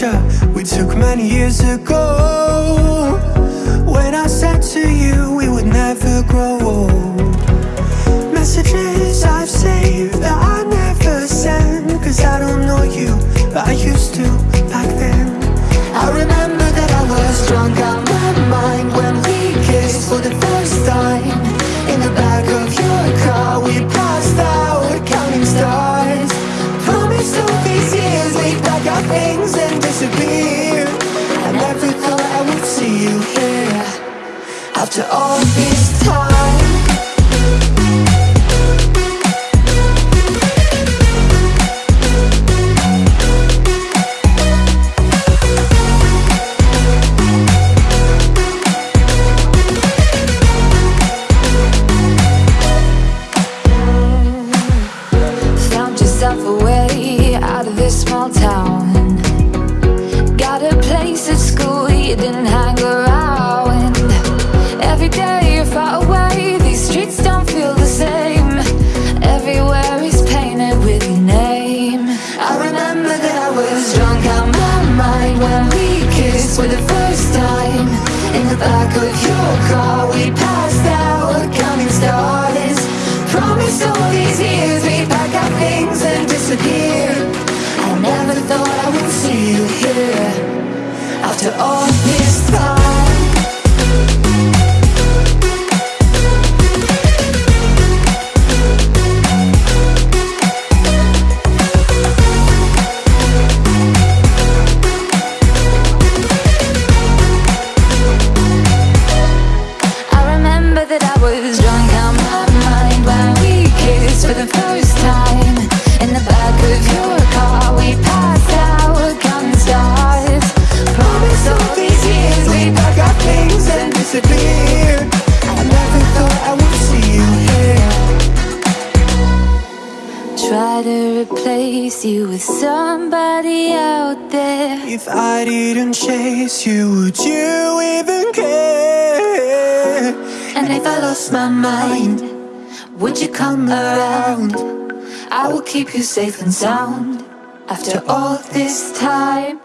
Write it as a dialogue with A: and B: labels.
A: picture we took many years ago. When I said to you we would never grow old Messages I've saved that I never send. Cause I don't know you, but I used to back then. I remember that I was drunk things and disappear. I never thought I would see you here. After all this time When we kissed for the first time. In the back of your car we passed out counting stars Promised all these years we'd pack our things and disappear. I never thought I would see you here. After all disappear I never thought I would see you here
B: Try to replace you with somebody out there
A: If I didn't chase you, would you even care?
B: And if I lost my mind Would you come around? I will keep you safe and sound After all this time